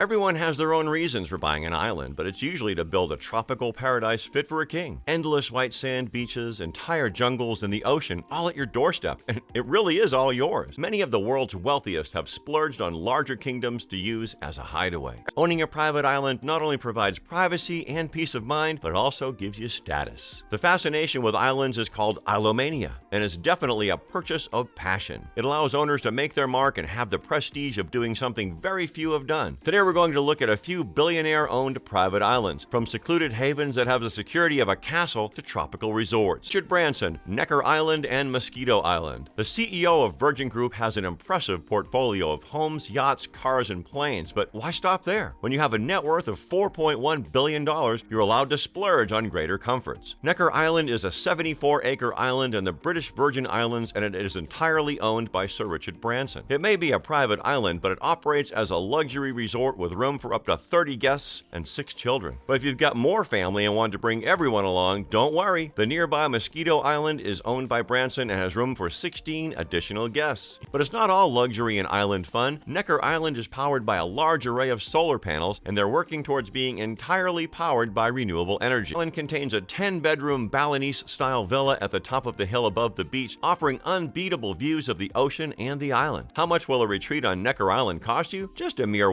Everyone has their own reasons for buying an island, but it's usually to build a tropical paradise fit for a king. Endless white sand beaches, entire jungles, and the ocean all at your doorstep, and it really is all yours. Many of the world's wealthiest have splurged on larger kingdoms to use as a hideaway. Owning a private island not only provides privacy and peace of mind, but also gives you status. The fascination with islands is called Islomania, and is definitely a purchase of passion. It allows owners to make their mark and have the prestige of doing something very few have done. Today we're going to look at a few billionaire-owned private islands, from secluded havens that have the security of a castle to tropical resorts. Richard Branson, Necker Island and Mosquito Island. The CEO of Virgin Group has an impressive portfolio of homes, yachts, cars, and planes, but why stop there? When you have a net worth of $4.1 billion, you're allowed to splurge on greater comforts. Necker Island is a 74-acre island in the British Virgin Islands and it is entirely owned by Sir Richard Branson. It may be a private island, but it operates as a luxury resort with room for up to 30 guests and 6 children. But if you've got more family and want to bring everyone along, don't worry. The nearby Mosquito Island is owned by Branson and has room for 16 additional guests. But it's not all luxury and island fun. Necker Island is powered by a large array of solar panels and they're working towards being entirely powered by renewable energy. The island contains a 10-bedroom Balinese-style villa at the top of the hill above the beach, offering unbeatable views of the ocean and the island. How much will a retreat on Necker Island cost you? Just a mere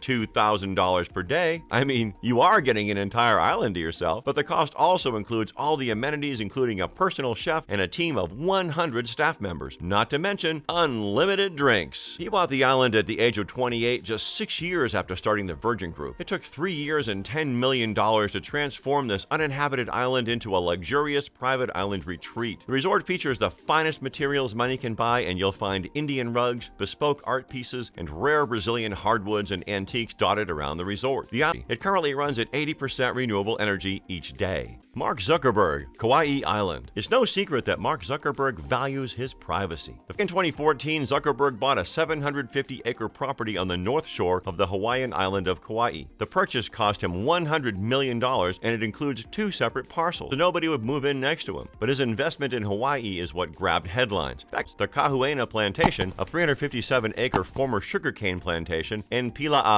$102,000 per day. I mean, you are getting an entire island to yourself, but the cost also includes all the amenities including a personal chef and a team of 100 staff members, not to mention unlimited drinks. He bought the island at the age of 28, just six years after starting the Virgin Group. It took three years and $10 million to transform this uninhabited island into a luxurious private island retreat. The resort features the finest materials money can buy, and you'll find Indian rugs, bespoke art pieces, and rare Brazilian hardwoods and antiques dotted around the resort. The it currently runs at 80% renewable energy each day. Mark Zuckerberg, Kauai Island. It's no secret that Mark Zuckerberg values his privacy. In 2014, Zuckerberg bought a 750-acre property on the north shore of the Hawaiian island of Kauai. The purchase cost him $100 million and it includes two separate parcels, so nobody would move in next to him. But his investment in Hawaii is what grabbed headlines. Back the Kahuaina Plantation, a 357-acre former sugarcane plantation in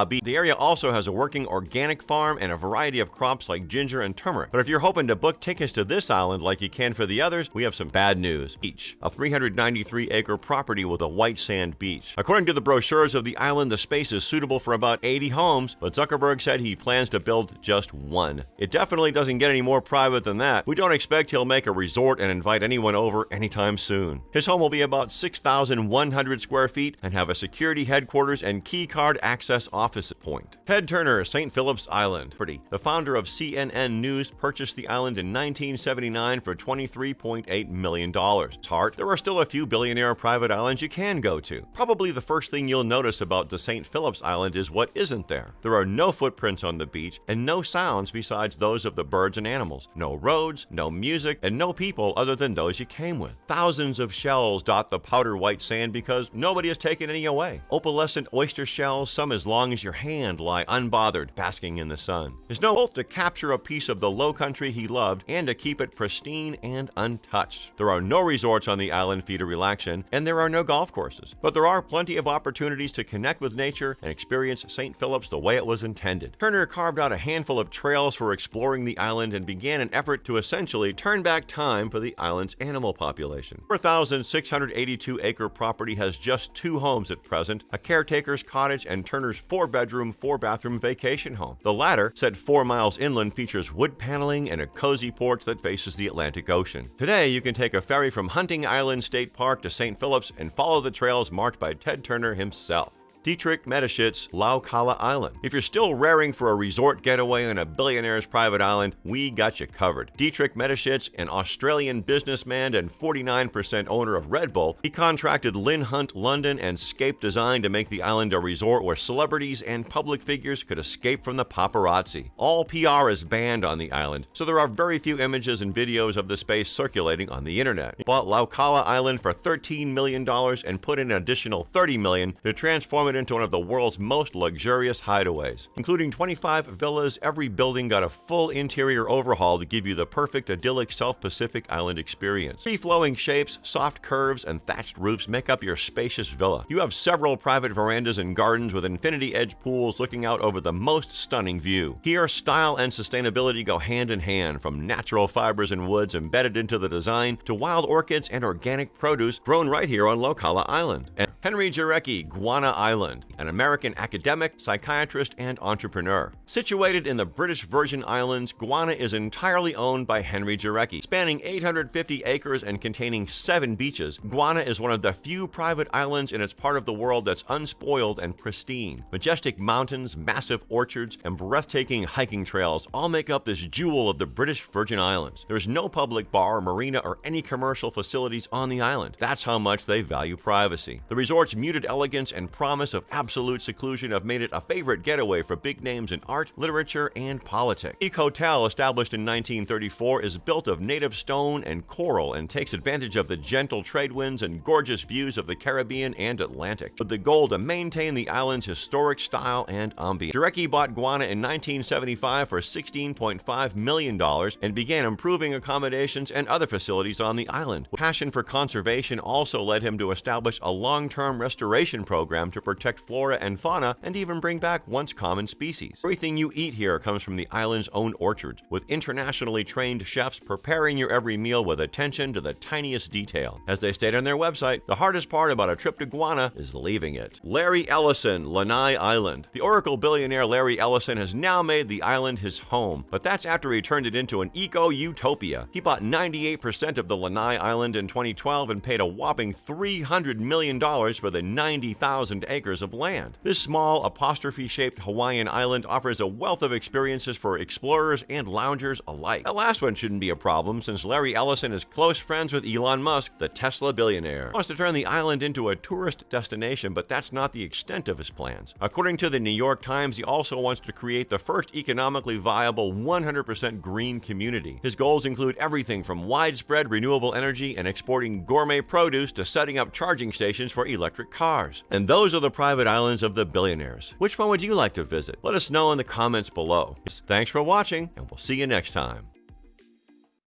The area also has a working organic farm and a variety of crops like ginger and turmeric. But if you're hoping to book tickets to this island like you can for the others, we have some bad news. Each, a 393-acre property with a white sand beach. According to the brochures of the island, the space is suitable for about 80 homes, but Zuckerberg said he plans to build just one. It definitely doesn't get any more private than that. We don't expect he'll make a resort and invite anyone over anytime soon. His home will be about 6,100 square feet and have a security headquarters and key card access office point. Ted Turner, St. Philip's Island. Pretty. The founder of CNN News purchased the island in 1979 for $23.8 million. It's hard. There are still a few billionaire private islands you can go to. Probably the first thing you'll notice about the St. Philip's Island is what isn't there. There are no footprints on the beach and no sounds besides those of the birds and animals. No roads, no music, and no people other than those you came with. Thousands of shells dot the powder white sand because nobody has taken any away. Opalescent oyster shells, some as long as your hand, lie unbothered, basking in the sun. There's no both to capture a piece of the low country he loved and to keep it pristine and untouched. There are no resorts on the island for you to relax in, and there are no golf courses. But there are plenty of opportunities to connect with nature and experience St. Philip's the way it was intended. Turner carved out a handful of trails for exploring the island and began an effort to essentially turn back time for the island's animal population. 4,682 acre property has just two homes at present, a caretaker's cottage and Turner's four bedroom, four bathroom vacation home. The latter, set four miles inland, features wood paneling and a cozy porch that faces the Atlantic Ocean. Today, you can take a ferry from Hunting Island State Park to St. Philip's and follow the trails marked by Ted Turner himself. Dietrich Mateschitz, Laucala Island. If you're still raring for a resort getaway on a billionaire's private island, we got you covered. Dietrich Mateschitz, an Australian businessman and 49% owner of Red Bull, he contracted Lynn Hunt London and Scape Design to make the island a resort where celebrities and public figures could escape from the paparazzi. All PR is banned on the island, so there are very few images and videos of the space circulating on the internet. He bought Laucala Island for $13 million and put in an additional $30 million to transform it into one of the world's most luxurious hideaways. Including 25 villas, every building got a full interior overhaul to give you the perfect idyllic South Pacific Island experience. Free-flowing shapes, soft curves, and thatched roofs make up your spacious villa. You have several private verandas and gardens with infinity edge pools looking out over the most stunning view. Here, style and sustainability go hand in hand, from natural fibers and woods embedded into the design to wild orchids and organic produce grown right here on Laucala Island. And Henry Jarecki, Guana Island, an American academic, psychiatrist, and entrepreneur. Situated in the British Virgin Islands, Guana is entirely owned by Henry Jarecki. Spanning 850 acres and containing seven beaches, Guana is one of the few private islands in its part of the world that's unspoiled and pristine. Majestic mountains, massive orchards, and breathtaking hiking trails all make up this jewel of the British Virgin Islands. There's no public bar, marina, or any commercial facilities on the island. That's how much they value privacy. The resort's muted elegance and promise of absolute seclusion have made it a favorite getaway for big names in art, literature, and politics. Peak Hotel, established in 1934, is built of native stone and coral and takes advantage of the gentle trade winds and gorgeous views of the Caribbean and Atlantic, with the goal to maintain the island's historic style and ambiance. Jarecki bought Guana in 1975 for $16.5 million and began improving accommodations and other facilities on the island. Passion for conservation also led him to establish a long-term restoration program to protect flora and fauna and even bring back once common species. Everything you eat here comes from the island's own orchards, with internationally trained chefs preparing your every meal with attention to the tiniest detail. As they state on their website, the hardest part about a trip to Guana is leaving it. Larry Ellison, Lanai Island. The Oracle billionaire Larry Ellison has now made the island his home, but that's after he turned it into an eco-utopia. He bought 98% of the Lanai Island in 2012 and paid a whopping $300 million for the 90,000 acres of land. This small, apostrophe-shaped Hawaiian island offers a wealth of experiences for explorers and loungers alike. That last one shouldn't be a problem since Larry Ellison is close friends with Elon Musk, the Tesla billionaire. He wants to turn the island into a tourist destination, but that's not the extent of his plans. According to the New York Times, he also wants to create the first economically viable 100% green community. His goals include everything from widespread renewable energy and exporting gourmet produce to setting up charging stations for electric cars. And those are the private islands of the billionaires. Which one would you like to visit? Let us know in the comments below. Thanks for watching, and we'll see you next time.